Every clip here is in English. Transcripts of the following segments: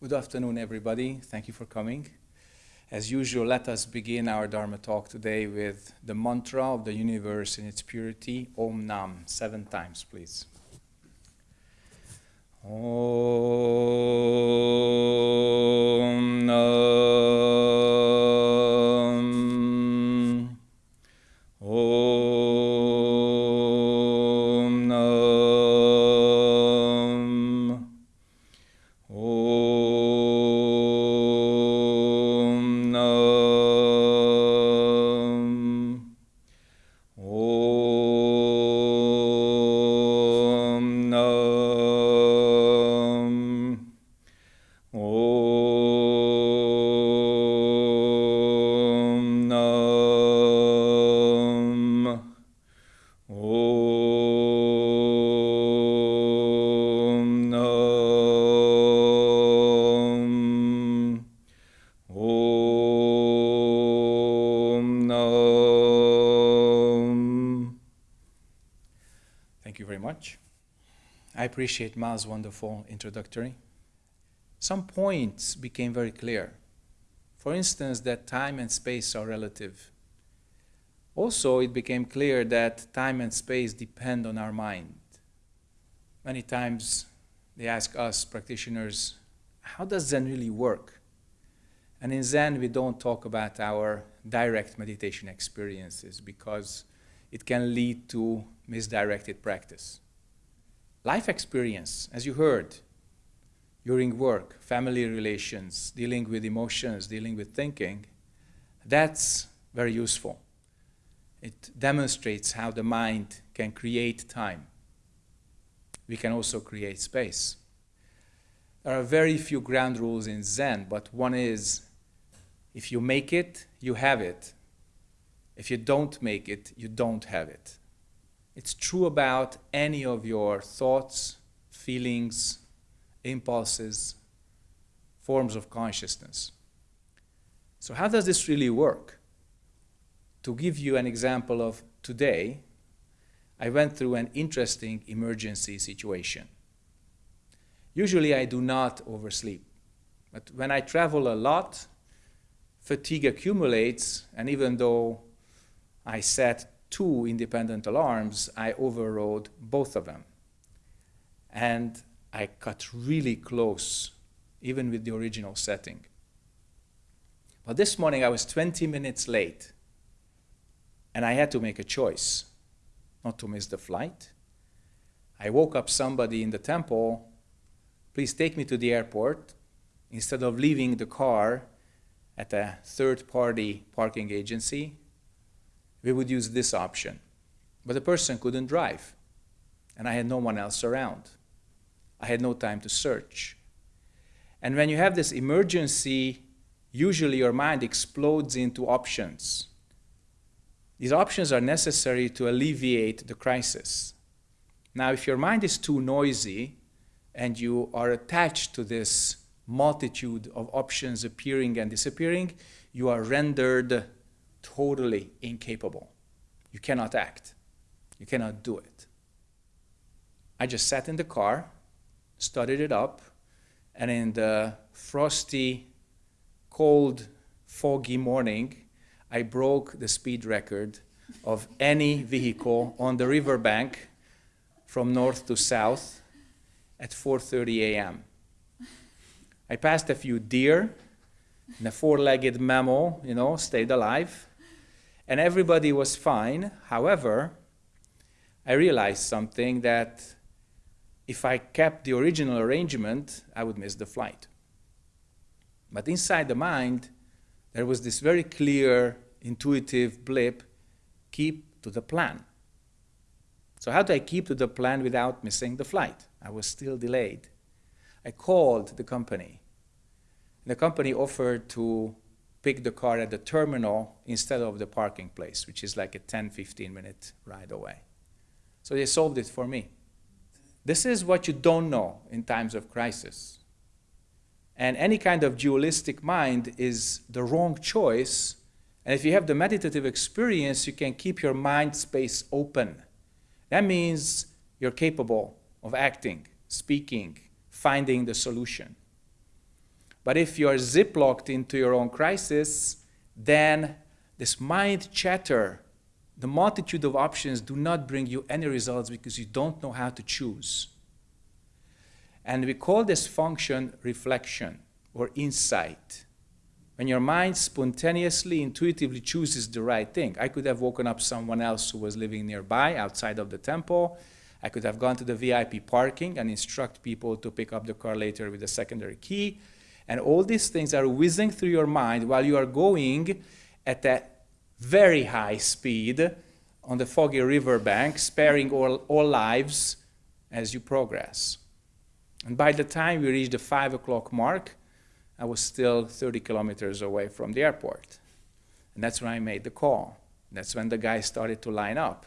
Good afternoon, everybody. Thank you for coming. As usual, let us begin our Dharma talk today with the mantra of the universe in its purity, Om Nam, seven times, please. Om Nam. Appreciate Ma's wonderful introductory. Some points became very clear. For instance, that time and space are relative. Also, it became clear that time and space depend on our mind. Many times they ask us practitioners, how does Zen really work? And in Zen, we don't talk about our direct meditation experiences because it can lead to misdirected practice. Life experience, as you heard, during work, family relations, dealing with emotions, dealing with thinking, that's very useful. It demonstrates how the mind can create time. We can also create space. There are very few ground rules in Zen, but one is if you make it, you have it. If you don't make it, you don't have it. It's true about any of your thoughts, feelings, impulses, forms of consciousness. So, how does this really work? To give you an example of today, I went through an interesting emergency situation. Usually, I do not oversleep, but when I travel a lot, fatigue accumulates, and even though I set two independent alarms, I overrode both of them. And I cut really close, even with the original setting. But this morning I was 20 minutes late, and I had to make a choice not to miss the flight. I woke up somebody in the temple, please take me to the airport. Instead of leaving the car at a third party parking agency, we would use this option. But the person couldn't drive, and I had no one else around. I had no time to search. And when you have this emergency, usually your mind explodes into options. These options are necessary to alleviate the crisis. Now, if your mind is too noisy and you are attached to this multitude of options appearing and disappearing, you are rendered totally incapable. You cannot act. You cannot do it. I just sat in the car started it up, and in the frosty, cold, foggy morning, I broke the speed record of any vehicle on the riverbank from north to south at 4.30 a.m. I passed a few deer, and a four-legged mammal, you know, stayed alive, and everybody was fine. However, I realized something that if I kept the original arrangement, I would miss the flight. But inside the mind, there was this very clear, intuitive blip, keep to the plan. So how do I keep to the plan without missing the flight? I was still delayed. I called the company. The company offered to pick the car at the terminal instead of the parking place, which is like a 10, 15 minute ride away. So they solved it for me. This is what you don't know in times of crisis. And any kind of dualistic mind is the wrong choice. And if you have the meditative experience, you can keep your mind space open. That means you're capable of acting, speaking, finding the solution. But if you are ziplocked into your own crisis, then this mind chatter, the multitude of options do not bring you any results because you don't know how to choose. And we call this function reflection or insight. When your mind spontaneously, intuitively chooses the right thing. I could have woken up someone else who was living nearby outside of the temple. I could have gone to the VIP parking and instruct people to pick up the car later with a secondary key. And all these things are whizzing through your mind while you are going at a very high speed on the foggy riverbank, sparing all, all lives as you progress. And by the time we reached the 5 o'clock mark, I was still 30 kilometers away from the airport. And that's when I made the call. That's when the guys started to line up.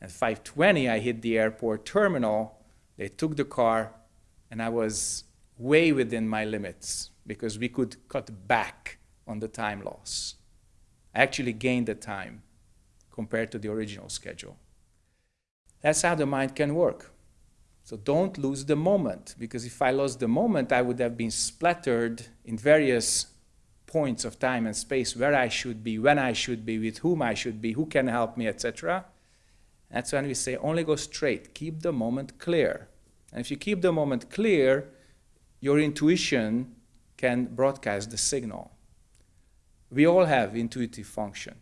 At 5.20, I hit the airport terminal. They took the car, and I was way within my limits because we could cut back on the time loss. I actually gained the time compared to the original schedule. That's how the mind can work. So don't lose the moment, because if I lost the moment, I would have been splattered in various points of time and space where I should be, when I should be, with whom I should be, who can help me, etc. That's when we say only go straight, keep the moment clear. And if you keep the moment clear, your intuition can broadcast the signal. We all have intuitive function.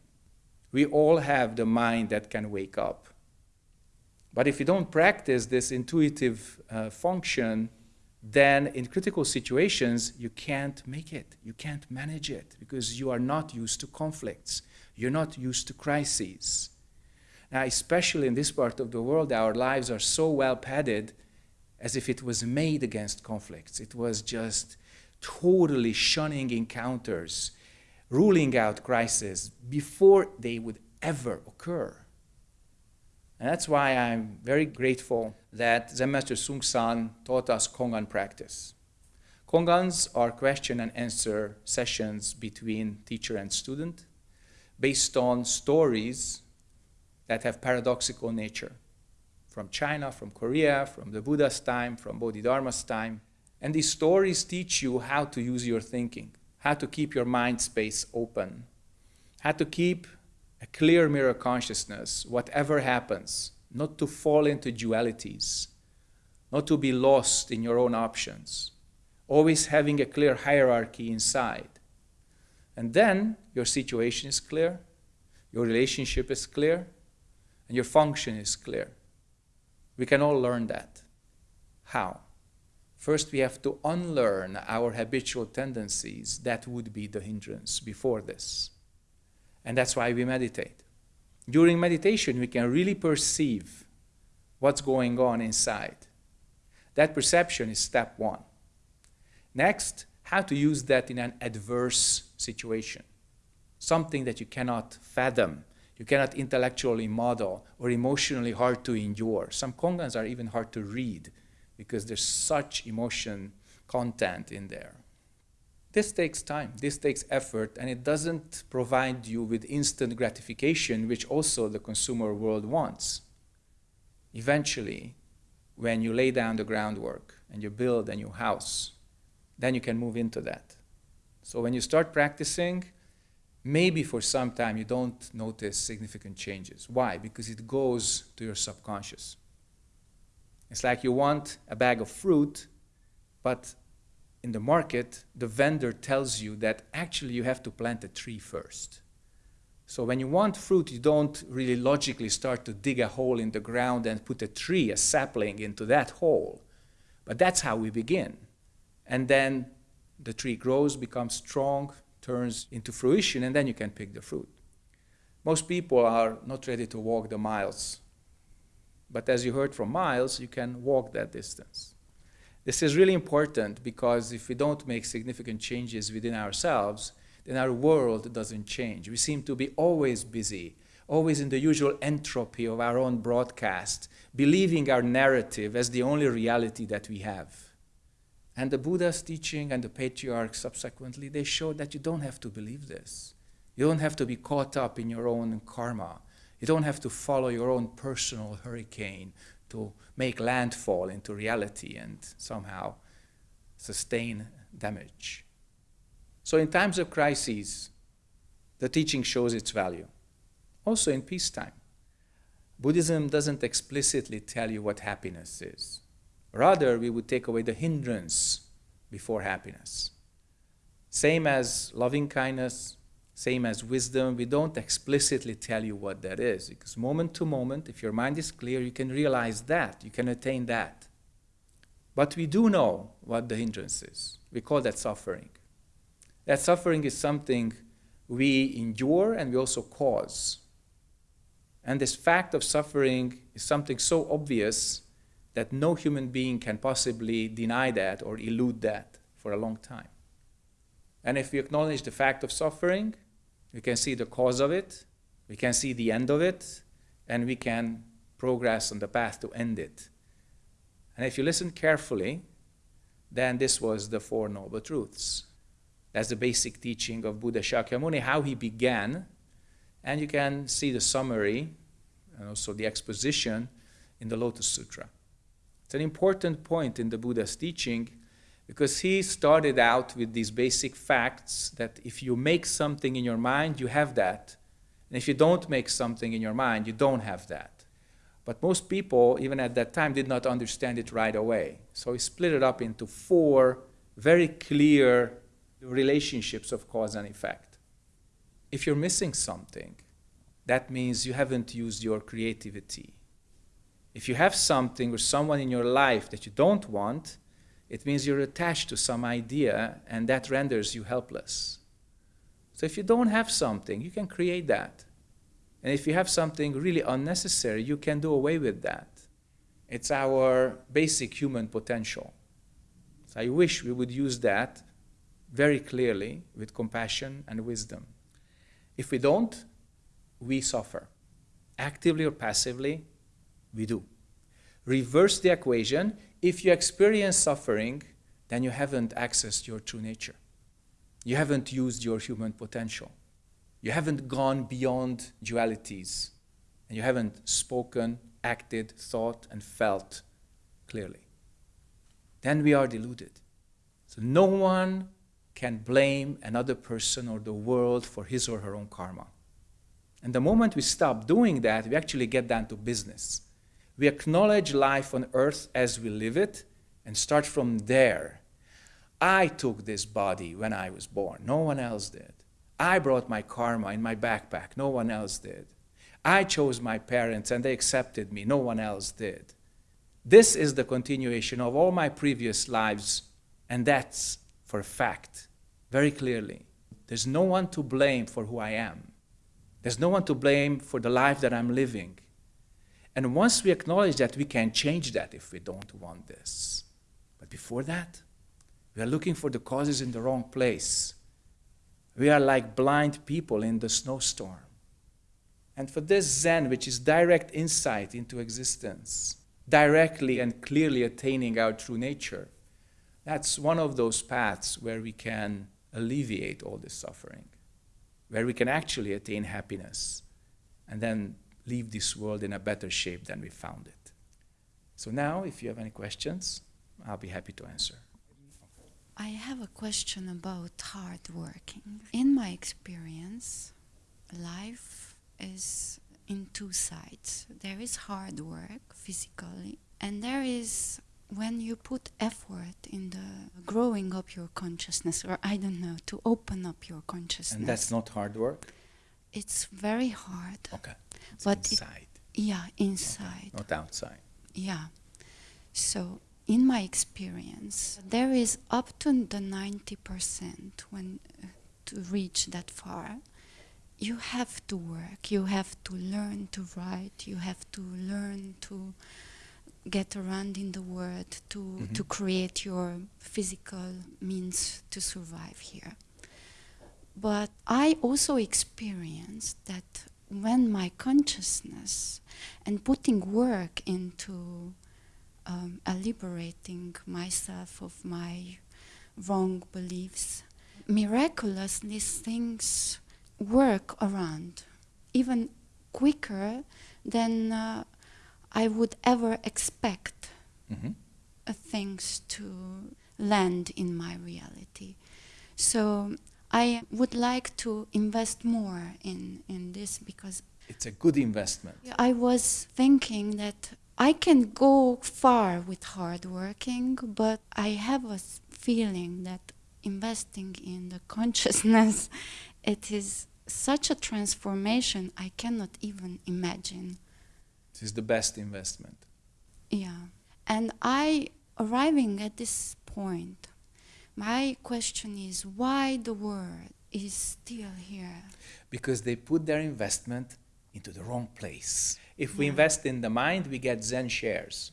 We all have the mind that can wake up. But if you don't practice this intuitive uh, function, then in critical situations, you can't make it. You can't manage it because you are not used to conflicts. You're not used to crises. Now, especially in this part of the world, our lives are so well padded as if it was made against conflicts. It was just totally shunning encounters, ruling out crises before they would ever occur. And that's why I'm very grateful that Zen Master Seung Sahn taught us Kongan practice. Kongans are question and answer sessions between teacher and student based on stories that have paradoxical nature from China, from Korea, from the Buddha's time, from Bodhidharma's time. And these stories teach you how to use your thinking, how to keep your mind space open, how to keep a clear mirror consciousness, whatever happens, not to fall into dualities, not to be lost in your own options, always having a clear hierarchy inside. And then your situation is clear, your relationship is clear, and your function is clear. We can all learn that. How? First, we have to unlearn our habitual tendencies that would be the hindrance before this. And that's why we meditate. During meditation, we can really perceive what's going on inside. That perception is step one. Next, how to use that in an adverse situation. Something that you cannot fathom, you cannot intellectually model, or emotionally hard to endure. Some kongans are even hard to read because there's such emotion content in there. This takes time, this takes effort, and it doesn't provide you with instant gratification, which also the consumer world wants. Eventually, when you lay down the groundwork and you build a new house, then you can move into that. So when you start practicing, maybe for some time you don't notice significant changes. Why? Because it goes to your subconscious. It's like you want a bag of fruit, but in the market, the vendor tells you that actually you have to plant a tree first. So when you want fruit, you don't really logically start to dig a hole in the ground and put a tree, a sapling, into that hole. But that's how we begin. And then the tree grows, becomes strong, turns into fruition, and then you can pick the fruit. Most people are not ready to walk the miles. But as you heard from Miles, you can walk that distance. This is really important because if we don't make significant changes within ourselves, then our world doesn't change. We seem to be always busy, always in the usual entropy of our own broadcast, believing our narrative as the only reality that we have. And the Buddha's teaching and the patriarchs subsequently, they show that you don't have to believe this. You don't have to be caught up in your own karma. You don't have to follow your own personal hurricane to make landfall into reality and somehow sustain damage. So in times of crises, the teaching shows its value. Also in peacetime. Buddhism doesn't explicitly tell you what happiness is. Rather, we would take away the hindrance before happiness. Same as loving kindness, same as wisdom, we don't explicitly tell you what that is. Because moment to moment, if your mind is clear, you can realize that, you can attain that. But we do know what the hindrance is. We call that suffering. That suffering is something we endure and we also cause. And this fact of suffering is something so obvious that no human being can possibly deny that or elude that for a long time. And if we acknowledge the fact of suffering, we can see the cause of it, we can see the end of it, and we can progress on the path to end it. And if you listen carefully, then this was the Four Noble Truths. That's the basic teaching of Buddha Shakyamuni, how he began. And you can see the summary and also the exposition in the Lotus Sutra. It's an important point in the Buddha's teaching because he started out with these basic facts that if you make something in your mind, you have that. And if you don't make something in your mind, you don't have that. But most people, even at that time, did not understand it right away. So he split it up into four very clear relationships of cause and effect. If you're missing something, that means you haven't used your creativity. If you have something or someone in your life that you don't want, it means you're attached to some idea and that renders you helpless. So if you don't have something, you can create that. And if you have something really unnecessary, you can do away with that. It's our basic human potential. So I wish we would use that very clearly with compassion and wisdom. If we don't, we suffer. Actively or passively, we do. Reverse the equation. If you experience suffering, then you haven't accessed your true nature. You haven't used your human potential. You haven't gone beyond dualities. And you haven't spoken, acted, thought, and felt clearly. Then we are deluded. So no one can blame another person or the world for his or her own karma. And the moment we stop doing that, we actually get down to business. We acknowledge life on earth as we live it and start from there. I took this body when I was born. No one else did. I brought my karma in my backpack. No one else did. I chose my parents and they accepted me. No one else did. This is the continuation of all my previous lives, and that's for a fact, very clearly. There's no one to blame for who I am. There's no one to blame for the life that I'm living. And once we acknowledge that, we can change that if we don't want this. But before that, we are looking for the causes in the wrong place. We are like blind people in the snowstorm. And for this Zen, which is direct insight into existence, directly and clearly attaining our true nature, that's one of those paths where we can alleviate all this suffering, where we can actually attain happiness and then leave this world in a better shape than we found it. So now, if you have any questions, I'll be happy to answer. I have a question about hard working. In my experience, life is in two sides. There is hard work physically, and there is when you put effort in the growing up your consciousness, or I don't know, to open up your consciousness. And that's not hard work? It's very hard. Okay. It's but inside. It, yeah, inside. Okay. Not outside. Yeah. So, in my experience, there is up to the 90% when uh, to reach that far. You have to work, you have to learn to write, you have to learn to get around in the world to, mm-hmm. to create your physical means to survive here. But I also experienced that when my consciousness and putting work into um, liberating myself of my wrong beliefs, miraculously things work around even quicker than uh, I would ever expect mm-hmm. things to land in my reality. So I would like to invest more in, in this because It's a good investment. I was thinking that I can go far with hard working, but I have a feeling that investing in the consciousness, it is such a transformation I cannot even imagine. This is the best investment. Yeah. And I, arriving at this point, my question is why the world is still here? Because they put their investment into the wrong place. If we invest in the mind, we get Zen shares.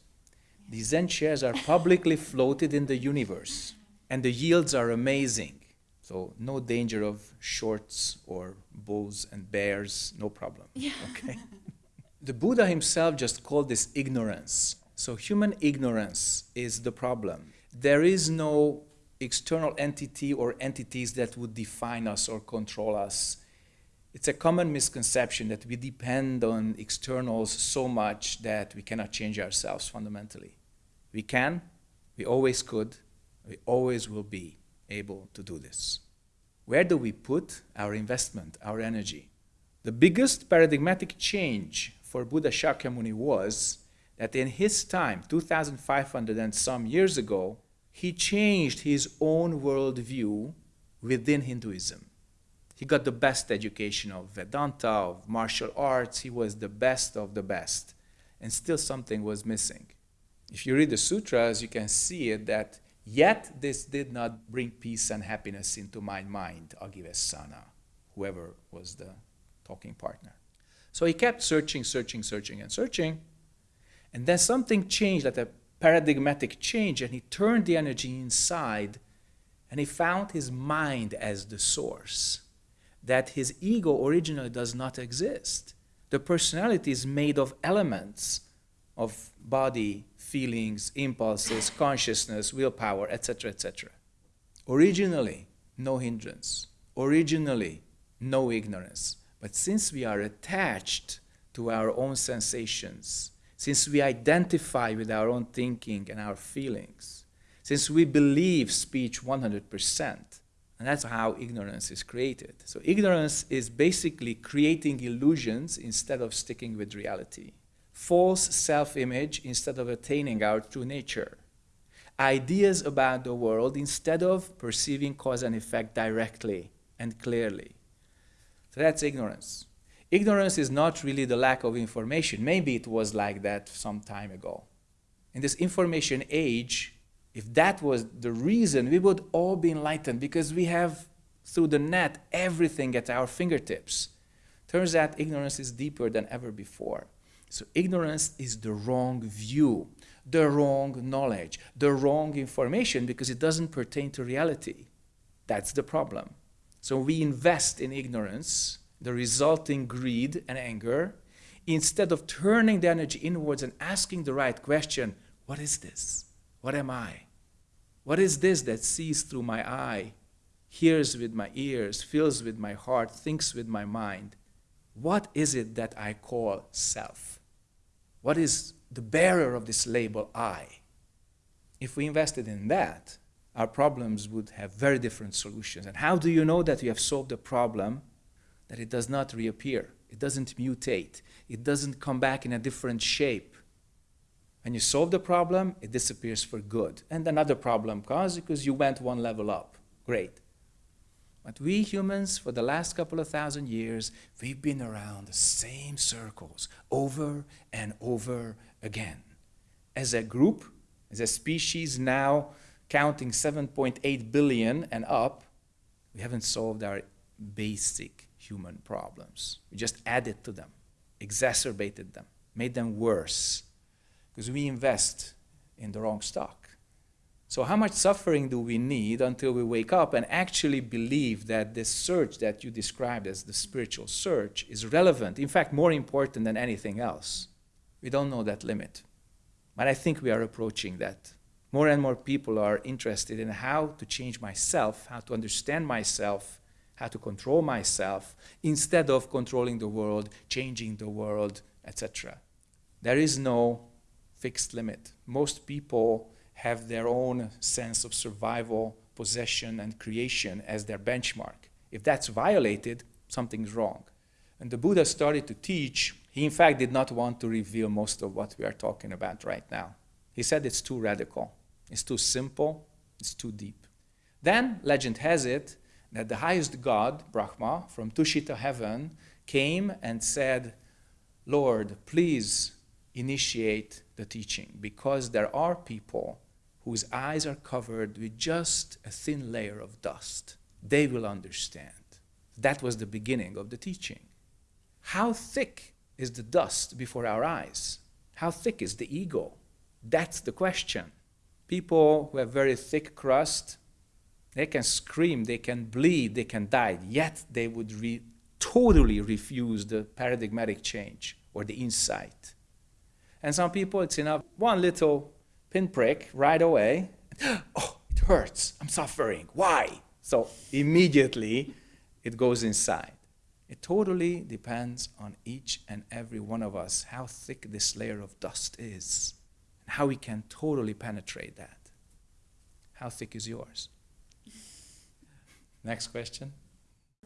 These Zen shares are publicly floated in the universe, and the yields are amazing. So, no danger of shorts or bulls and bears, no problem. Yeah. Okay? the Buddha himself just called this ignorance. So, human ignorance is the problem. There is no external entity or entities that would define us or control us. It's a common misconception that we depend on externals so much that we cannot change ourselves fundamentally. We can, we always could, we always will be able to do this. Where do we put our investment, our energy? The biggest paradigmatic change for Buddha Shakyamuni was that in his time, 2,500 and some years ago, he changed his own worldview within Hinduism. He got the best education of Vedanta, of martial arts. He was the best of the best. And still something was missing. If you read the sutras, you can see it that yet this did not bring peace and happiness into my mind, Aggivessana, whoever was the talking partner. So he kept searching, searching, searching, and searching. And then something changed, like a paradigmatic change, and he turned the energy inside and he found his mind as the source. That his ego originally does not exist. The personality is made of elements of body, feelings, impulses, consciousness, willpower, etc., etc. Originally, no hindrance. Originally, no ignorance. But since we are attached to our own sensations, since we identify with our own thinking and our feelings, since we believe speech 100%, and that's how ignorance is created. So, ignorance is basically creating illusions instead of sticking with reality, false self image instead of attaining our true nature, ideas about the world instead of perceiving cause and effect directly and clearly. So, that's ignorance. Ignorance is not really the lack of information. Maybe it was like that some time ago. In this information age, if that was the reason, we would all be enlightened because we have, through the net, everything at our fingertips. Turns out ignorance is deeper than ever before. So, ignorance is the wrong view, the wrong knowledge, the wrong information because it doesn't pertain to reality. That's the problem. So, we invest in ignorance, the resulting greed and anger, instead of turning the energy inwards and asking the right question what is this? What am I? What is this that sees through my eye, hears with my ears, feels with my heart, thinks with my mind? What is it that I call self? What is the bearer of this label I? If we invested in that, our problems would have very different solutions. And how do you know that you have solved a problem? That it does not reappear, it doesn't mutate, it doesn't come back in a different shape. When you solve the problem, it disappears for good. And another problem comes because you went one level up. Great. But we humans, for the last couple of thousand years, we've been around the same circles over and over again. As a group, as a species now counting 7.8 billion and up, we haven't solved our basic human problems. We just added to them, exacerbated them, made them worse because we invest in the wrong stock. So, how much suffering do we need until we wake up and actually believe that this search that you described as the spiritual search is relevant, in fact, more important than anything else? We don't know that limit. But I think we are approaching that. More and more people are interested in how to change myself, how to understand myself, how to control myself, instead of controlling the world, changing the world, etc. There is no fixed limit. Most people have their own sense of survival, possession, and creation as their benchmark. If that's violated, something's wrong. And the Buddha started to teach, he in fact did not want to reveal most of what we are talking about right now. He said it's too radical, it's too simple, it's too deep. Then, legend has it that the highest god, Brahma, from Tushita heaven, came and said, Lord, please initiate the teaching because there are people whose eyes are covered with just a thin layer of dust. They will understand. That was the beginning of the teaching. How thick is the dust before our eyes? How thick is the ego? That's the question. People who have very thick crust, they can scream, they can bleed, they can die, yet they would re totally refuse the paradigmatic change or the insight. And some people, it's enough, one little pinprick right away, oh, it hurts, I'm suffering, why? So immediately it goes inside. It totally depends on each and every one of us how thick this layer of dust is and how we can totally penetrate that. How thick is yours? Next question.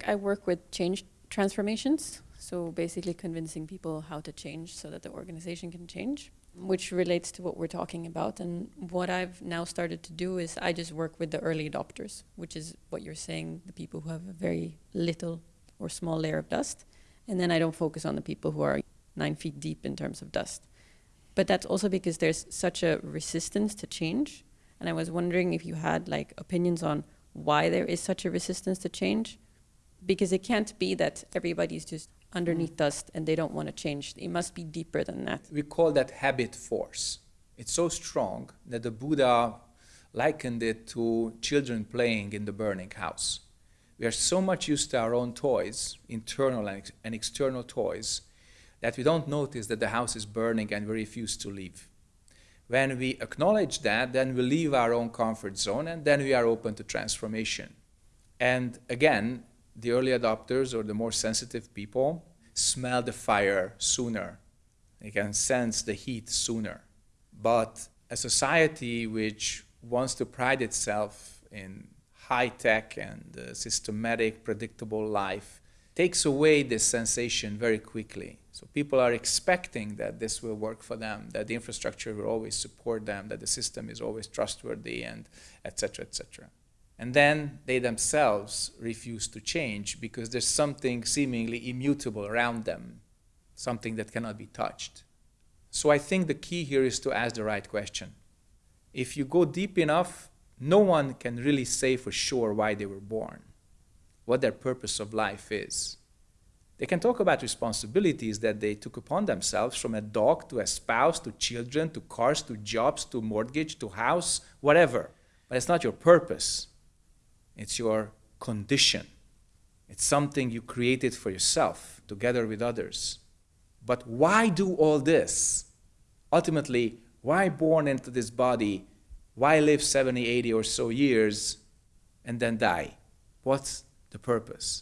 I work with change transformations, so basically convincing people how to change so that the organization can change, which relates to what we're talking about. And what I've now started to do is I just work with the early adopters, which is what you're saying, the people who have a very little or small layer of dust. And then I don't focus on the people who are nine feet deep in terms of dust. But that's also because there's such a resistance to change. And I was wondering if you had like opinions on why there is such a resistance to change. Because it can't be that everybody's just underneath mm. dust and they don't want to change. It must be deeper than that. We call that habit force. It's so strong that the Buddha likened it to children playing in the burning house. We are so much used to our own toys, internal and, and external toys, that we don't notice that the house is burning and we refuse to leave. When we acknowledge that, then we leave our own comfort zone and then we are open to transformation. And again, the early adopters or the more sensitive people smell the fire sooner. They can sense the heat sooner. But a society which wants to pride itself in high tech and uh, systematic, predictable life takes away this sensation very quickly. So people are expecting that this will work for them, that the infrastructure will always support them, that the system is always trustworthy, and etc. etc. And then they themselves refuse to change because there's something seemingly immutable around them, something that cannot be touched. So I think the key here is to ask the right question. If you go deep enough no one can really say for sure why they were born, what their purpose of life is. They can talk about responsibilities that they took upon themselves from a dog to a spouse to children to cars to jobs to mortgage to house, whatever. But it's not your purpose. It's your condition. It's something you created for yourself together with others. But why do all this? Ultimately, why born into this body why live 70, 80 or so years and then die? What's the purpose?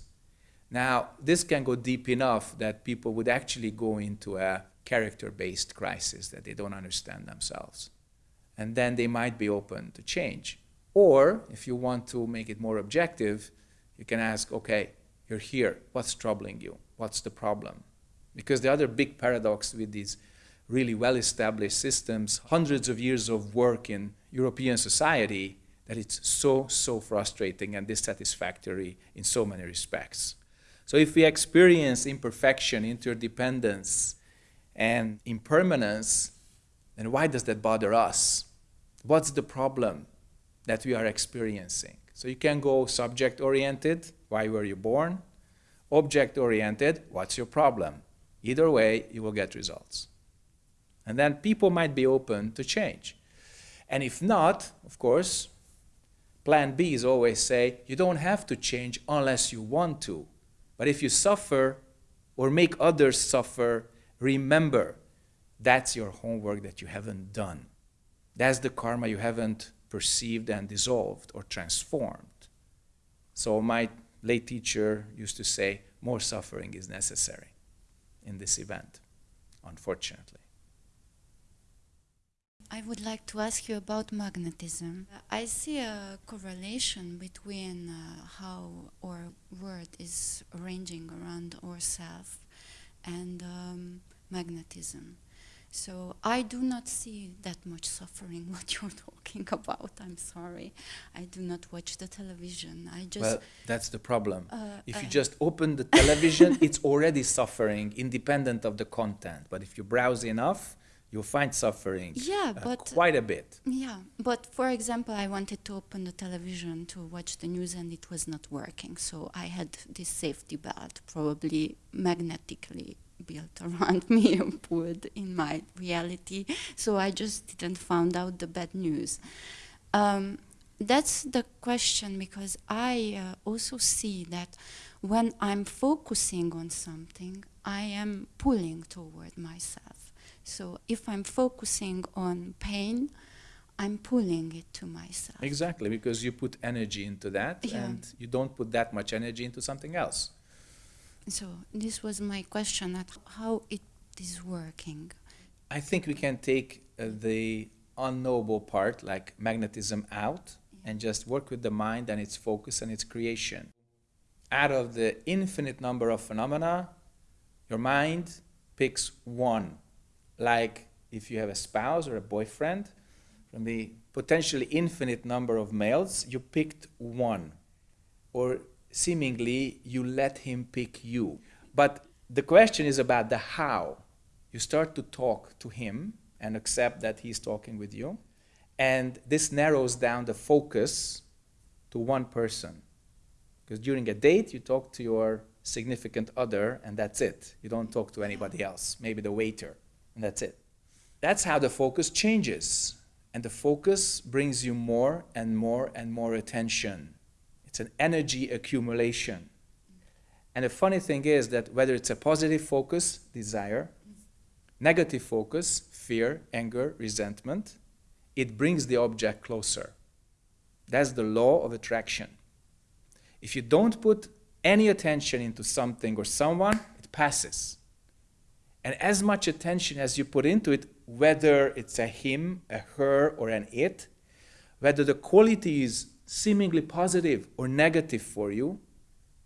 Now, this can go deep enough that people would actually go into a character-based crisis that they don't understand themselves. And then they might be open to change. Or, if you want to make it more objective, you can ask, okay, you're here. What's troubling you? What's the problem? Because the other big paradox with these really well-established systems, hundreds of years of work in European society, that it's so, so frustrating and dissatisfactory in so many respects. So if we experience imperfection, interdependence, and impermanence, then why does that bother us? What's the problem that we are experiencing? So you can go subject-oriented, why were you born? Object-oriented, what's your problem? Either way, you will get results. And then people might be open to change. And if not, of course, plan B is always say, you don't have to change unless you want to. But if you suffer or make others suffer, remember, that's your homework that you haven't done. That's the karma you haven't perceived and dissolved or transformed. So my late teacher used to say, more suffering is necessary in this event, unfortunately. I would like to ask you about magnetism. I see a correlation between uh, how our world is arranging around ourselves and um, magnetism. So I do not see that much suffering what you're talking about. I'm sorry. I do not watch the television. I just well, that's the problem. uh, If you uh, just open the television, it's already suffering, independent of the content. But if you browse enough, you'll find suffering Yeah, uh, but- quite a bit. Yeah, but for example, I wanted to open the television to watch the news and it was not working. So I had this safety belt, probably magnetically built around me and pulled in my reality. So I just didn't find out the bad news. Um, that's the question because I uh, also see that when I'm focusing on something, I am pulling toward myself. So if I'm focusing on pain, I'm pulling it to myself. Exactly, because you put energy into that Yeah. and you don't put that much energy into something else. So this was my question at how it is working. I think we can take uh, the unknowable part, like magnetism, out and just work with the mind and its focus and its creation. Out of the infinite number of phenomena, your mind picks one. Like if you have a spouse or a boyfriend, from the potentially infinite number of males, you picked one. Or seemingly you let him pick you. But the question is about the how. You start to talk to him and accept that he's talking with you. And this narrows down the focus to one person. Because during a date, you talk to your significant other, and that's it. You don't talk to anybody else, maybe the waiter, and that's it. That's how the focus changes. And the focus brings you more and more and more attention. It's an energy accumulation. And the funny thing is that whether it's a positive focus, desire, negative focus, fear, anger, resentment, it brings the object closer. That's the law of attraction. If you don't put any attention into something or someone, it passes. And as much attention as you put into it, whether it's a him, a her, or an it, whether the quality is seemingly positive or negative for you,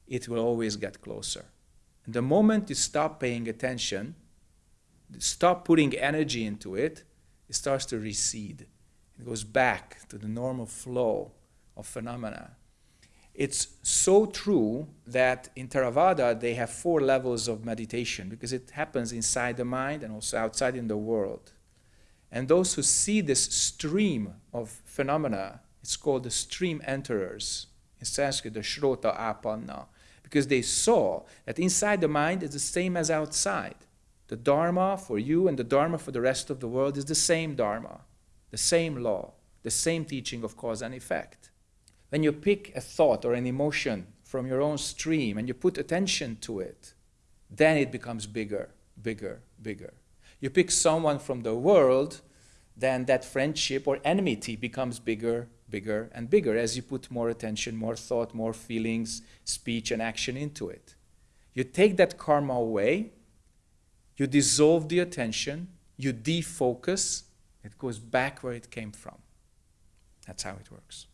it will always get closer. And the moment you stop paying attention, stop putting energy into it, it starts to recede. It goes back to the normal flow of phenomena. It's so true that in Theravada they have four levels of meditation because it happens inside the mind and also outside in the world. And those who see this stream of phenomena, it's called the stream enterers. In Sanskrit, the Shrota Apanna. Because they saw that inside the mind is the same as outside. The Dharma for you and the Dharma for the rest of the world is the same Dharma, the same law, the same teaching of cause and effect. When you pick a thought or an emotion from your own stream and you put attention to it, then it becomes bigger, bigger, bigger. You pick someone from the world, then that friendship or enmity becomes bigger, bigger, and bigger as you put more attention, more thought, more feelings, speech, and action into it. You take that karma away, you dissolve the attention, you defocus, it goes back where it came from. That's how it works.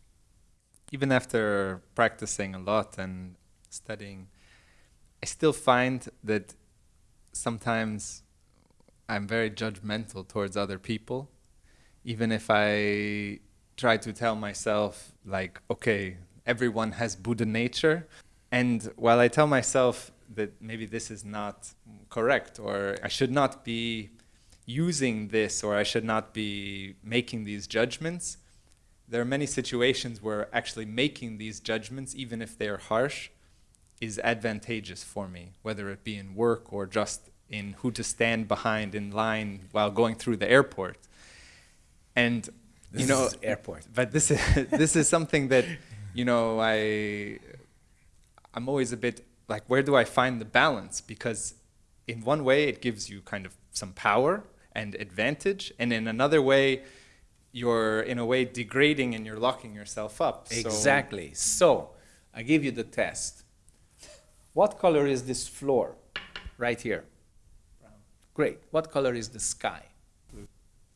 Even after practicing a lot and studying, I still find that sometimes I'm very judgmental towards other people. Even if I try to tell myself, like, okay, everyone has Buddha nature. And while I tell myself that maybe this is not correct or I should not be using this or I should not be making these judgments, there are many situations where actually making these judgments, even if they are harsh, is advantageous for me, whether it be in work or just in who to stand behind in line while going through the airport. And This you know, airport. but this is this is something that you know I I'm always a bit like where do I find the balance because in one way it gives you kind of some power and advantage and in another way you're in a way degrading and you're locking yourself up So- Exactly. So, I give you the test. What color is this floor? Right here. Brown. Great. What color is the sky? Blue.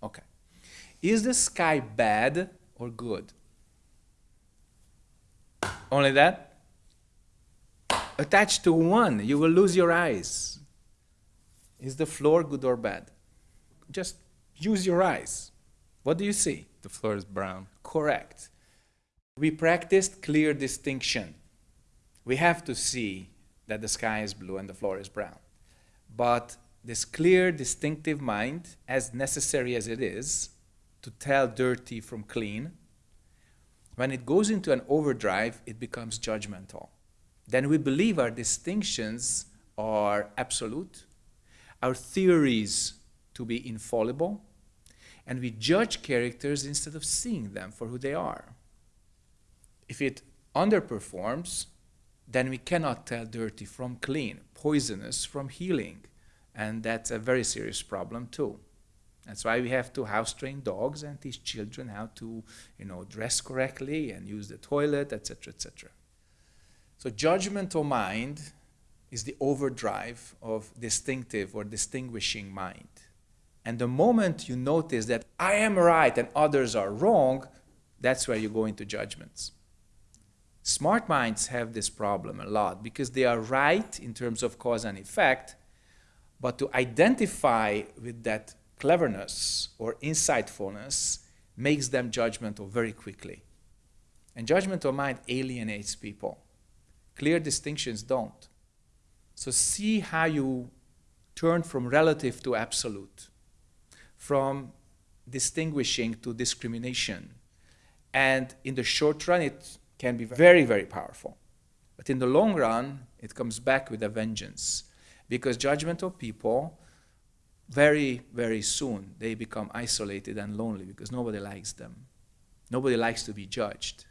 Okay. Is the sky bad or good? Only that? Attached to one, you will lose your eyes. Is the floor good or bad? Just use your eyes. What do you see? The floor is brown. Correct. We practiced clear distinction. We have to see that the sky is blue and the floor is brown. But this clear, distinctive mind, as necessary as it is to tell dirty from clean, when it goes into an overdrive, it becomes judgmental. Then we believe our distinctions are absolute, our theories to be infallible, and we judge characters instead of seeing them for who they are. If it underperforms, then we cannot tell dirty from clean, poisonous from healing. And that's a very serious problem too. That's why we have to house train dogs and teach children how to, you know, dress correctly and use the toilet, etc., etc. So judgmental mind is the overdrive of distinctive or distinguishing mind. And the moment you notice that I am right and others are wrong, that's where you go into judgments. Smart minds have this problem a lot because they are right in terms of cause and effect, but to identify with that cleverness or insightfulness makes them judgmental very quickly. And judgmental mind alienates people. Clear distinctions don't. So see how you turn from relative to absolute, from distinguishing to discrimination. And in the short run, it can be very, very powerful. But in the long run, it comes back with a vengeance. Because judgmental people, very, very soon, they become isolated and lonely because nobody likes them. Nobody likes to be judged.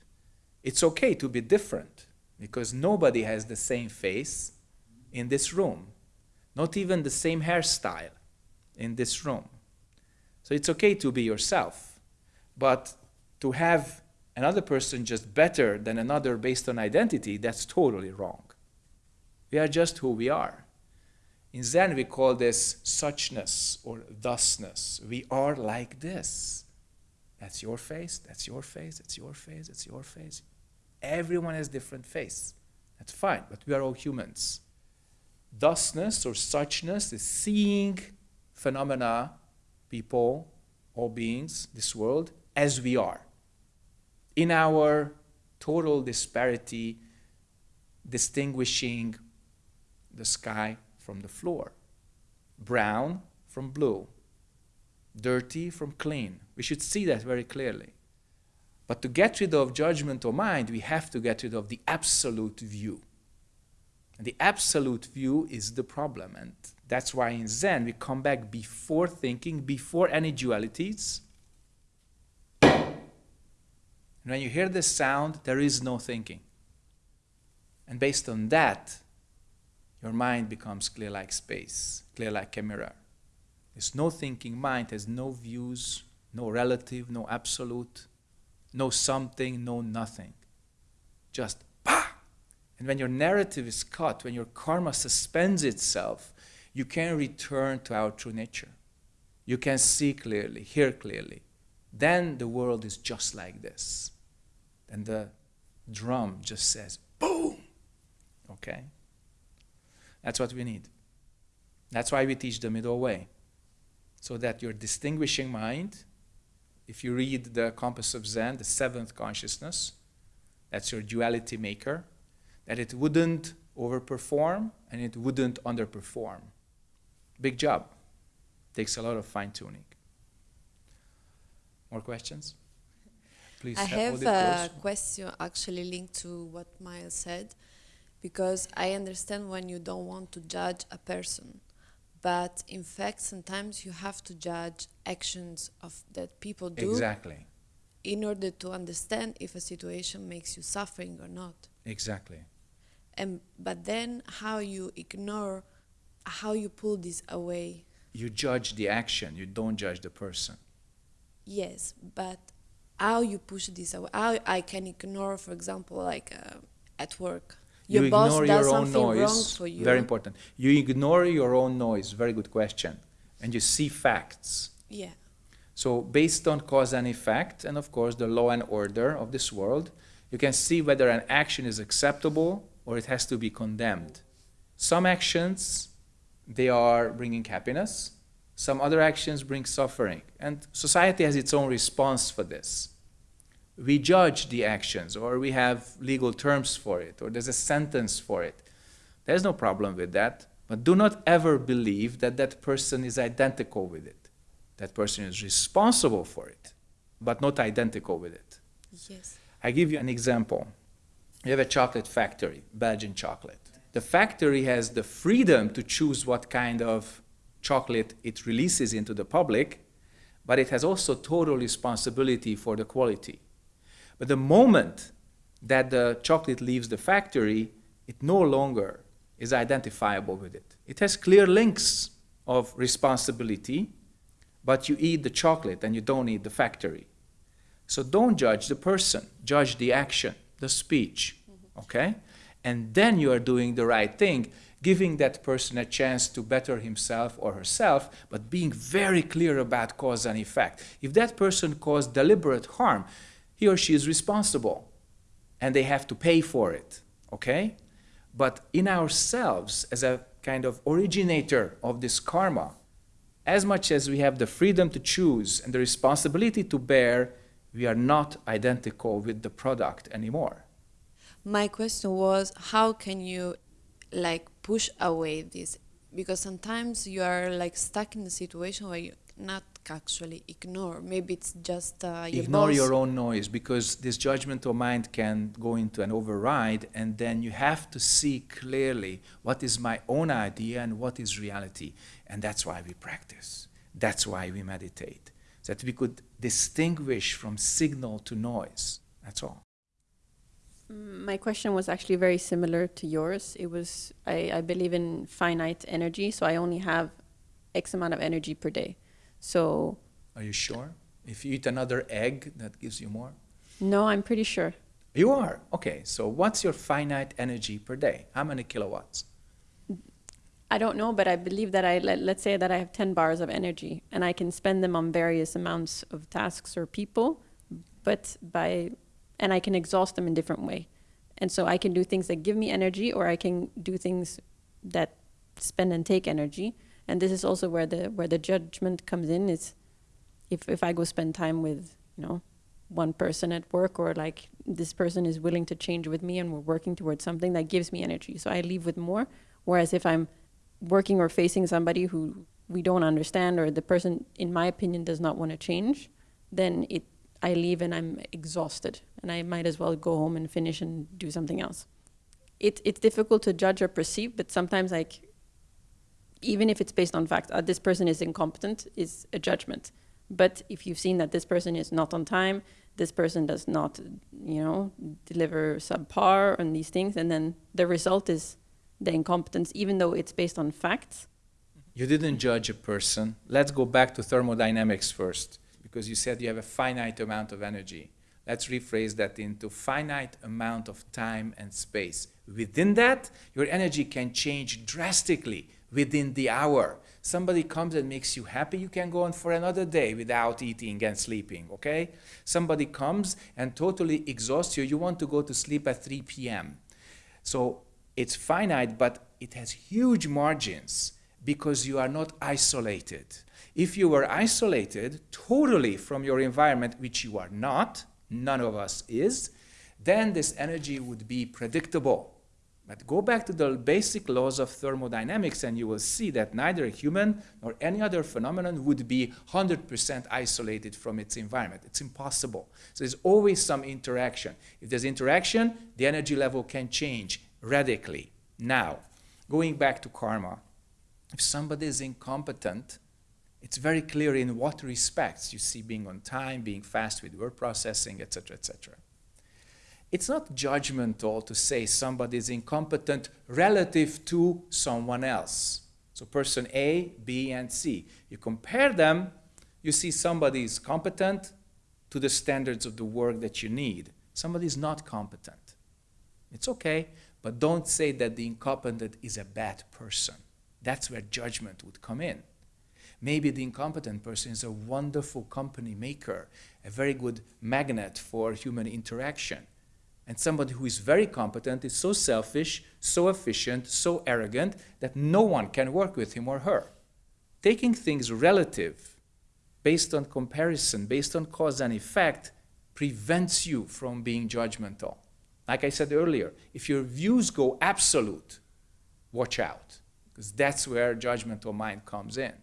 It's okay to be different because nobody has the same face in this room, not even the same hairstyle in this room. So it's okay to be yourself, but to have another person just better than another based on identity, that's totally wrong. We are just who we are. In Zen, we call this suchness or thusness. We are like this. That's your face, that's your face, that's your face, that's your face. Everyone has different face. That's fine, but we are all humans. Thusness or suchness is seeing phenomena, people, all beings, this world, as we are in our total disparity, distinguishing the sky from the floor, brown from blue, dirty from clean. We should see that very clearly. But to get rid of judgmental mind, we have to get rid of the absolute view. And the absolute view is the problem. And that's why in Zen we come back before thinking, before any dualities, and when you hear this sound, there is no thinking. And based on that, your mind becomes clear like space, clear like a mirror. There's no thinking mind, has no views, no relative, no absolute, no something, no nothing. Just! And when your narrative is cut, when your karma suspends itself, you can return to our true nature. You can see clearly, hear clearly, then the world is just like this. And the drum just says, boom. Okay? That's what we need. That's why we teach the middle way. So that your distinguishing mind, if you read the Compass of Zen, the seventh consciousness, that's your duality maker, that it wouldn't overperform and it wouldn't underperform. Big job. Takes a lot of fine tuning. More questions? Please I have a close. question actually linked to what Miles said, because I understand when you don't want to judge a person, but in fact sometimes you have to judge actions of that people do Exactly. in order to understand if a situation makes you suffering or not. Exactly. And but then how you ignore, how you pull this away. You judge the action, you don't judge the person. Yes, but how you push this away? How I can ignore, for example, like uh, at work, your you boss ignore does your own something wrong for you. Very important. You ignore your own noise. Very good question. And you see facts. Yeah. So based on cause and effect, and of course the law and order of this world, you can see whether an action is acceptable or it has to be condemned. Some actions, they are bringing happiness. Some other actions bring suffering. And society has its own response for this. We judge the actions, or we have legal terms for it, or there's a sentence for it. There's no problem with that. But do not ever believe that that person is identical with it. That person is responsible for it, but not identical with it. Yes. I give you an example. You have a chocolate factory, Belgian chocolate. The factory has the freedom to choose what kind of chocolate it releases into the public, but it has also total responsibility for the quality. But the moment that the chocolate leaves the factory, it no longer is identifiable with it. It has clear links of responsibility, but you eat the chocolate and you don't eat the factory. So don't judge the person, judge the action, the speech, okay? And then you are doing the right thing, giving that person a chance to better himself or herself, but being very clear about cause and effect. If that person caused deliberate harm, he or she is responsible, and they have to pay for it, okay? But in ourselves, as a kind of originator of this karma, as much as we have the freedom to choose and the responsibility to bear, we are not identical with the product anymore. My question was how can you like push away this because sometimes you are like stuck in a situation where you not actually ignore maybe it's just uh, your Ignore boss. your own noise because this judgmental mind can go into an override, and then you have to see clearly what is my own idea and what is reality. And that's why we practice. That's why we meditate. So that we could distinguish from signal to noise. That's all. My question was actually very similar to yours. It was I, I believe in finite energy, so I only have X amount of energy per day. So Are you sure? If you eat another egg, that gives you more? no, I'm pretty sure. You are. Okay, so what's your finite energy per day? How many kilowatts? I don't know, but I believe that I let, let's say that I have 10 bars of energy and I can spend them on various amounts of tasks or people, but by and I can exhaust them in different way. And so I can do things that give me energy or I can do things that spend and take energy. And this is also where the where the judgment comes in is if if I go spend time with, you know, one person at work or like this person is willing to change with me and we're working towards something that gives me energy. So I leave with more. Whereas if I'm working or facing somebody who we don't understand or the person in my opinion does not want to change then it i leave and i'm exhausted and i might as well go home and finish and do something else. It, it's difficult to judge or perceive but sometimes like even if it's based on fact uh, this person is incompetent is a judgment. But if you've seen that this person is not on time this person does not you know deliver subpar on these things and then the result is the incompetence, even though it's based on facts. You didn't judge a person. Let's go back to thermodynamics first, because you said you have a finite amount of energy. Let's rephrase that into finite amount of time and space. Within that, your energy can change drastically within the hour. Somebody comes and makes you happy, you can go on for another day without eating and sleeping, okay? Somebody comes and totally exhausts you, you want to go to sleep at 3 p.m. So it's finite, but it has huge margins because you are not isolated. If you were isolated totally from your environment, which you are not, none of us is, then this energy would be predictable. But go back to the basic laws of thermodynamics and you will see that neither a human nor any other phenomenon would be 100% isolated from its environment. It's impossible. So there's always some interaction. If there's interaction, the energy level can change radically. Now, going back to karma, if somebody is incompetent, it's very clear in what respects. You see being on time, being fast with word processing, etc., etc. It's not judgmental to say somebody is incompetent relative to someone else. So person A, B, and C. You compare them, you see somebody is competent to the standards of the work that you need. Somebody is not competent. It's okay. But don't say that the incompetent is a bad person. That's where judgment would come in. Maybe the incompetent person is a wonderful company maker, a very good magnet for human interaction. And somebody who is very competent is so selfish, so efficient, so arrogant that no one can work with him or her. Taking things relative, based on comparison, based on cause and effect, prevents you from being judgmental. Like I said earlier, if your views go absolute, watch out, because that's where judgmental mind comes in.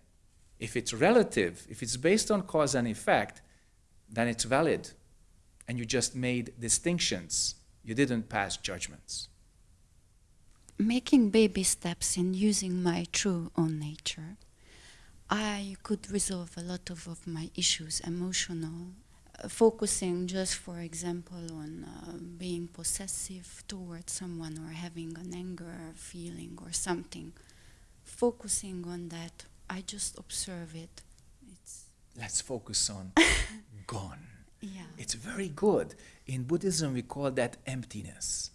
If it's relative, if it's based on cause and effect, then it's valid. And you just made distinctions. You didn't pass judgments. Making baby steps in using my true own nature, I could resolve a lot of, of my issues, emotional, focusing just, for example, on uh, being possessive towards someone or having an anger feeling or something. Focusing on that I just observe it. It's Let's focus on gone. yeah. It's very good. In Buddhism, we call that emptiness.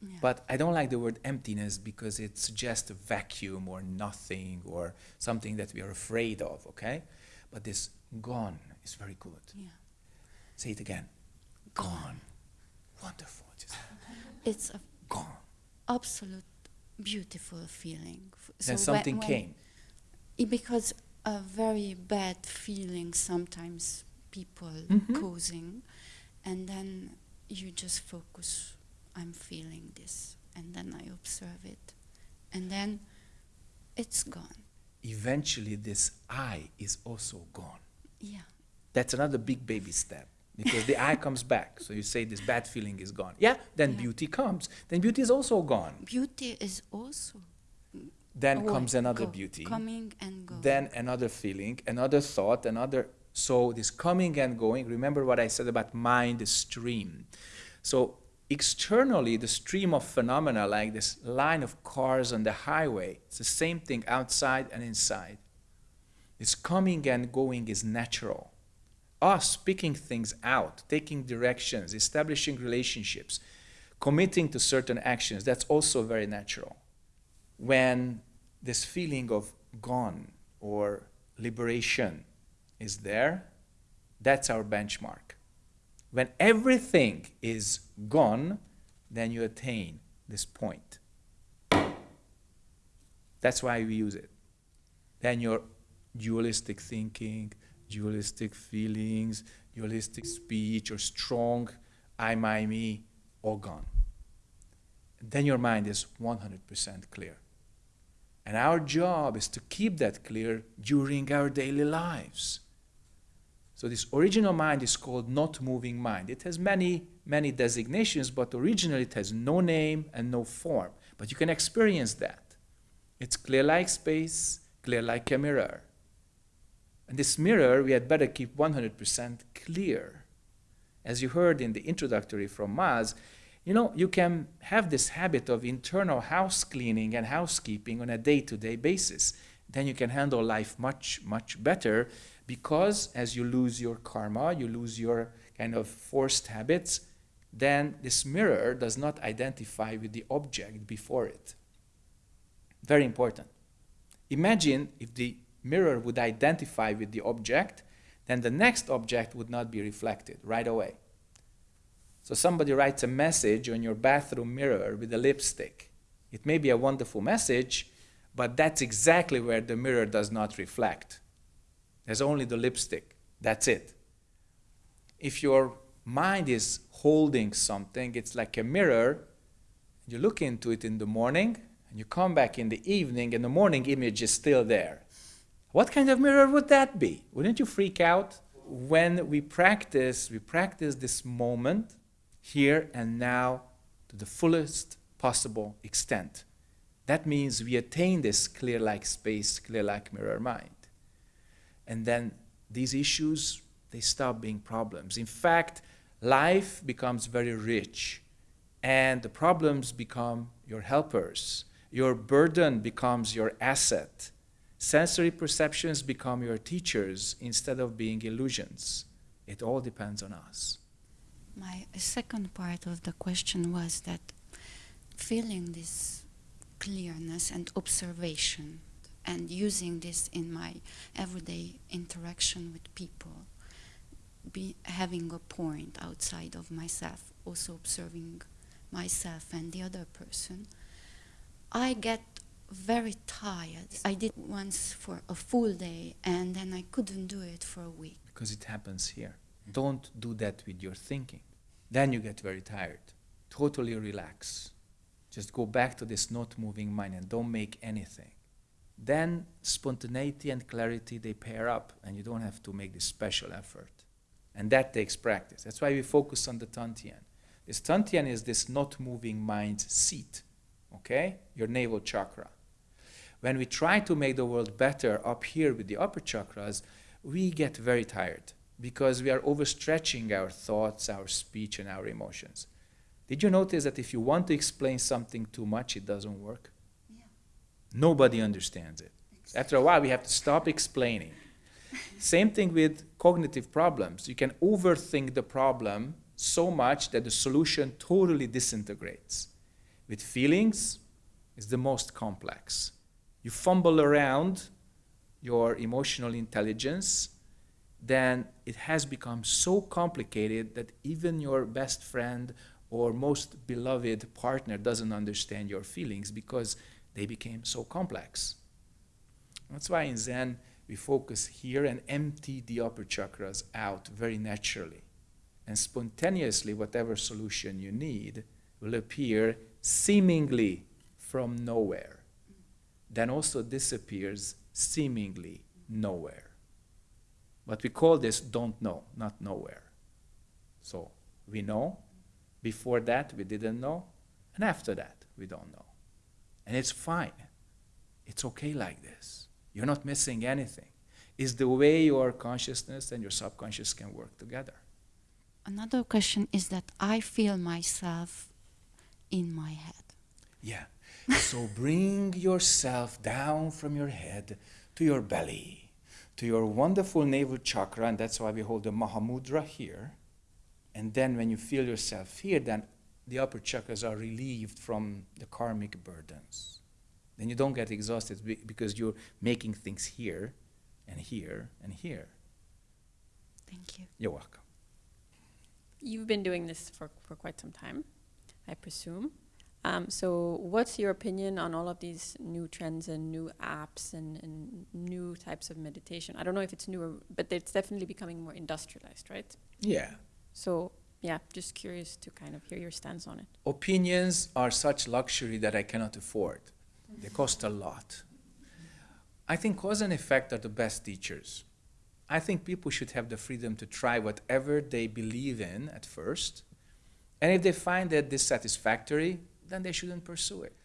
yeah. But I don't like the word emptiness because it suggests a vacuum or nothing or something that we are afraid of, okay? But this gone is very good. yeah. Say it again. Gone. Wonderful. Just It's a gone. absolute beautiful feeling. F- then something when- came. i- because a very bad feeling sometimes people Mhm. causing, and then you just focus. I'm feeling this, and then I observe it, and then it's gone. Eventually, this I is also gone. Yeah, That's another big baby step because the eye comes back. So you say this bad feeling is gone. Yeah, then Yeah. beauty comes. Then beauty is also gone. beauty is also Then away, comes another go, beauty. coming and going. then another feeling, another thought, another. So this coming and going. Remember what I said about mind the stream. So externally, the stream of phenomena, like this line of cars on the highway, it's the same thing outside and inside. This coming and going is natural. Us picking things out, taking directions, establishing relationships, committing to certain actions, that's also very natural when this feeling of gone or liberation is there, that's our benchmark. When everything is gone, then you attain this point. That's why we use it. Then your dualistic thinking, dualistic feelings, dualistic speech, or strong I, my, me, all gone. Then your mind is 100% clear. And our job is to keep that clear during our daily lives. So this original mind is called not moving mind. It has many, many designations, but originally it has no name and no form. But you can experience that. It's clear like space, clear like a mirror. And this mirror we had better keep 100% clear. As you heard in the introductory from Maz, you know, you can have this habit of internal house cleaning and housekeeping on a day to day basis. Then you can handle life much, much better because as you lose your karma, you lose your kind of forced habits, then this mirror does not identify with the object before it. Very important. Imagine if the mirror would identify with the object, then the next object would not be reflected right away. So somebody writes a message on your bathroom mirror with a lipstick. It may be a wonderful message, but that's exactly where the mirror does not reflect. There's only the lipstick. That's it. If your mind is holding something, it's like a mirror. You look into it in the morning, and you come back in the evening, and the morning image is still there. What kind of mirror would that be? Wouldn't you freak out? When we practice, we practice this moment here and now to the fullest possible extent. That means we attain this clear like space, clear like mirror mind. And then these issues, they stop being problems. In fact, life becomes very rich, and the problems become your helpers. Your burden becomes your asset. Sensory perceptions become your teachers instead of being illusions. It all depends on us. My second part of the question was that feeling this clearness and observation and using this in my everyday interaction with people, be having a point outside of myself, also observing myself and the other person, I get very tired. I did once for a full day and then I couldn't do it for a week. Because it happens here. Don't do that with your thinking. Then you get very tired. Totally relax. Just go back to this not moving mind and don't make anything. Then spontaneity and clarity they pair up and you don't have to make this special effort. And that takes practice. That's why we focus on the Tantian. This Tantian is this not moving mind seat, okay? Your navel chakra. When we try to make the world better up here with the upper chakras, we get very tired because we are overstretching our thoughts, our speech, and our emotions. Did you notice that if you want to explain something too much, it doesn't work? Yeah. Nobody understands it. After a while, we have to stop explaining. Same thing with cognitive problems. You can overthink the problem so much that the solution totally disintegrates. With feelings, it's the most complex. You fumble around your emotional intelligence, then it has become so complicated that even your best friend or most beloved partner doesn't understand your feelings because they became so complex. That's why in Zen we focus here and empty the upper chakras out very naturally. And spontaneously, whatever solution you need will appear seemingly from nowhere. Then also disappears seemingly nowhere. But we call this don't know, not nowhere. So we know, before that we didn't know, and after that we don't know. And it's fine. It's okay like this. You're not missing anything. It's the way your consciousness and your subconscious can work together. Another question is that I feel myself in my head. Yeah. So bring yourself down from your head to your belly, to your wonderful navel chakra, and that's why we hold the Mahamudra here. And then when you feel yourself here, then the upper chakras are relieved from the karmic burdens. Then you don't get exhausted because you're making things here and here and here. Thank you. You're welcome. You've been doing this for, for quite some time, I presume. Um, so, what's your opinion on all of these new trends and new apps and, and new types of meditation? I don't know if it's newer, but it's definitely becoming more industrialized, right? Yeah. So, yeah, just curious to kind of hear your stance on it. Opinions are such luxury that I cannot afford. They cost a lot. I think cause and effect are the best teachers. I think people should have the freedom to try whatever they believe in at first. And if they find that dissatisfactory, then they shouldn't pursue it.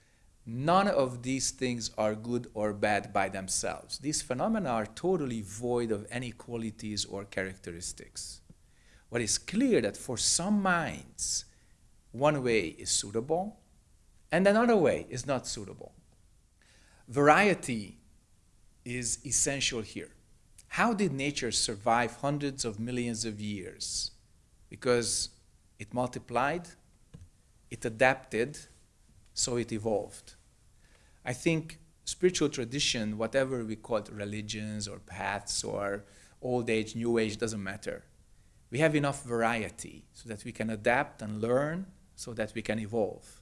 None of these things are good or bad by themselves. These phenomena are totally void of any qualities or characteristics. What is clear that for some minds, one way is suitable and another way is not suitable. Variety is essential here. How did nature survive hundreds of millions of years? Because it multiplied, it adapted, so it evolved. I think spiritual tradition, whatever we call it, religions or paths or old age, new age, doesn't matter. We have enough variety so that we can adapt and learn so that we can evolve.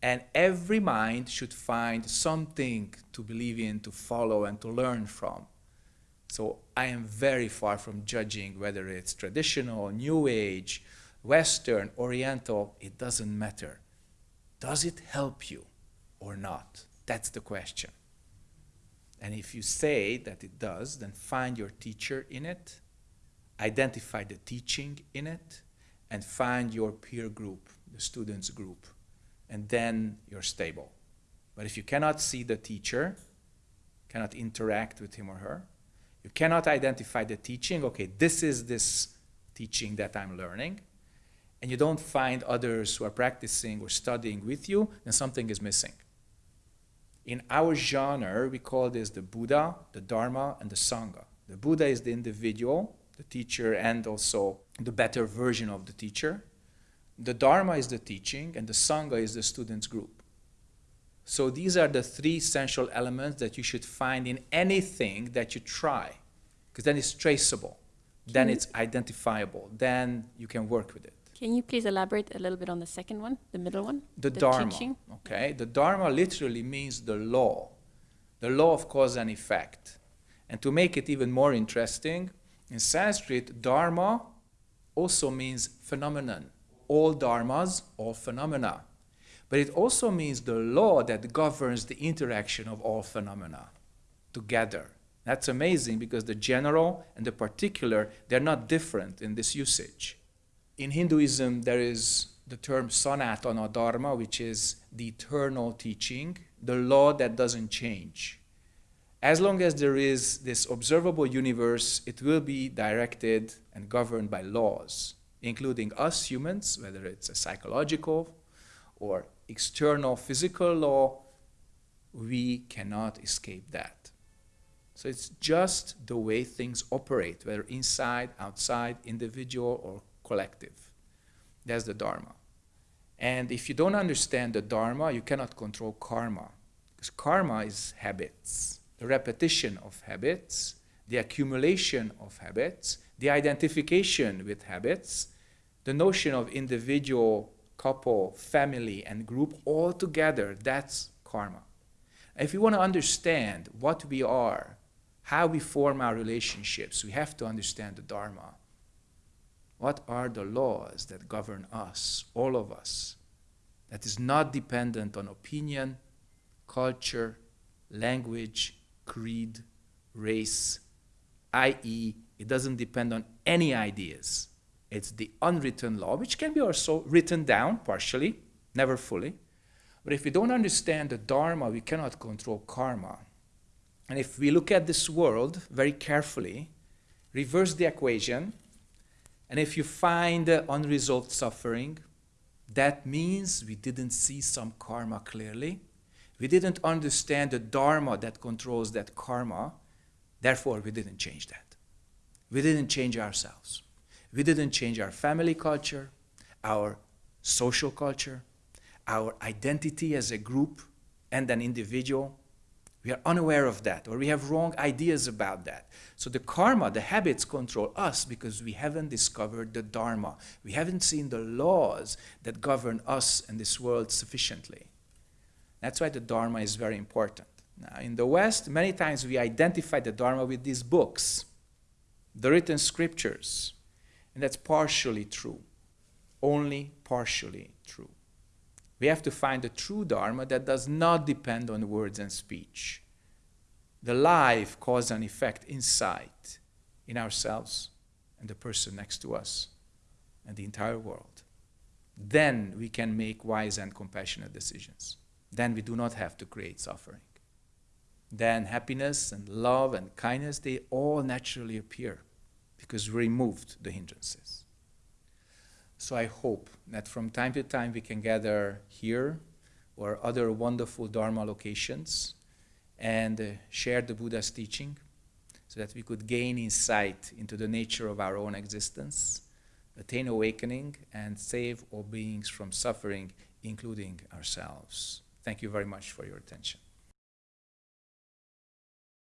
And every mind should find something to believe in, to follow, and to learn from. So I am very far from judging whether it's traditional, new age, Western, Oriental, it doesn't matter. Does it help you or not? That's the question. And if you say that it does, then find your teacher in it, identify the teaching in it, and find your peer group, the students group, and then you're stable. But if you cannot see the teacher, cannot interact with him or her, you cannot identify the teaching, okay, this is this teaching that I'm learning, and you don't find others who are practicing or studying with you, then something is missing. In our genre, we call this the Buddha, the Dharma, and the Sangha. The Buddha is the individual, the teacher, and also the better version of the teacher. The Dharma is the teaching, and the Sangha is the students' group. So these are the three essential elements that you should find in anything that you try, because then it's traceable, then Mhm. it's identifiable, then you can work with it. Can you please elaborate a little bit on the second one, the middle one? The, The Dharma. teaching? Okay, the Dharma literally means the law, the law of cause and effect. And to make it even more interesting, in Sanskrit, Dharma also means phenomenon. All dharmas, all phenomena. But it also means the law that governs the interaction of all phenomena together. That's amazing because the general and the particular, they're not different in this usage. In Hinduism, there is the term Sanatana Dharma, which is the eternal teaching, the law that doesn't change. As long as there is this observable universe, it will be directed and governed by laws, including us humans, whether it's a psychological or external physical law, we cannot escape that. So it's just the way things operate, whether inside, outside, individual, or collective. That's the Dharma. And if you don't understand the Dharma, you cannot control karma. Because karma is habits, the repetition of habits, the accumulation of habits, the identification with habits, the notion of individual, couple, family, and group all together. That's karma. If we want to understand what we are, how we form our relationships, we have to understand the Dharma. What are the laws that govern us, all of us, that is not dependent on opinion, culture, language, creed, race, i.e., it doesn't depend on any ideas. It's the unwritten law, which can be also written down partially, never fully. But if we don't understand the Dharma, we cannot control karma. And if we look at this world very carefully, reverse the equation, and if you find unresolved suffering, that means we didn't see some karma clearly. We didn't understand the dharma that controls that karma. Therefore, we didn't change that. We didn't change ourselves. We didn't change our family culture, our social culture, our identity as a group and an individual. We are unaware of that, or we have wrong ideas about that. So the karma, the habits control us because we haven't discovered the dharma. We haven't seen the laws that govern us and this world sufficiently. That's why the dharma is very important. Now, in the West, many times we identify the dharma with these books, the written scriptures, and that's partially true, only partially true. We have to find the true Dharma that does not depend on words and speech. The life, cause, and effect insight in ourselves and the person next to us and the entire world. Then we can make wise and compassionate decisions. Then we do not have to create suffering. Then happiness and love and kindness, they all naturally appear because we removed the hindrances. So I hope that from time to time we can gather here or other wonderful Dharma locations and uh, share the Buddha's teaching so that we could gain insight into the nature of our own existence, attain awakening, and save all beings from suffering, including ourselves. Thank you very much for your attention.